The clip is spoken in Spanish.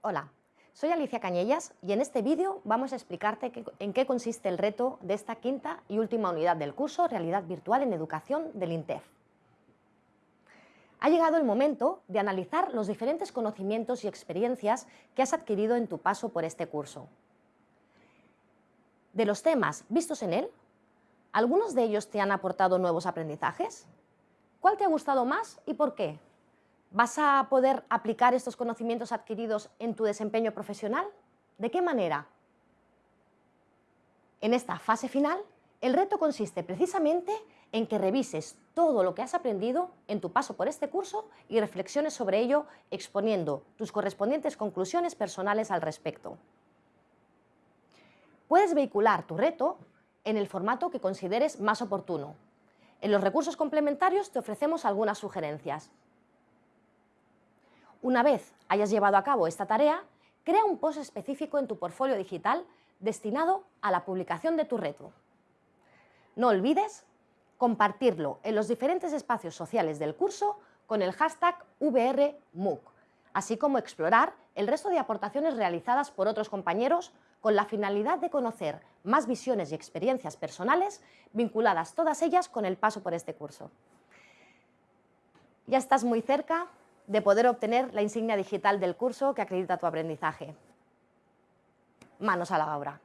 Hola, soy Alicia Cañellas y en este vídeo vamos a explicarte en qué consiste el reto de esta quinta y última unidad del curso Realidad Virtual en Educación del INTEF. Ha llegado el momento de analizar los diferentes conocimientos y experiencias que has adquirido en tu paso por este curso. De los temas vistos en él, ¿algunos de ellos te han aportado nuevos aprendizajes? ¿Cuál te ha gustado más y por qué? ¿Vas a poder aplicar estos conocimientos adquiridos en tu desempeño profesional? ¿De qué manera? En esta fase final, el reto consiste precisamente en que revises todo lo que has aprendido en tu paso por este curso y reflexiones sobre ello exponiendo tus correspondientes conclusiones personales al respecto. Puedes vehicular tu reto en el formato que consideres más oportuno. En los recursos complementarios te ofrecemos algunas sugerencias. Una vez hayas llevado a cabo esta tarea, crea un post específico en tu portfolio digital destinado a la publicación de tu reto. No olvides compartirlo en los diferentes espacios sociales del curso con el hashtag VRMUC, así como explorar el resto de aportaciones realizadas por otros compañeros con la finalidad de conocer más visiones y experiencias personales vinculadas todas ellas con el paso por este curso. Ya estás muy cerca de poder obtener la insignia digital del curso que acredita tu aprendizaje. Manos a la obra.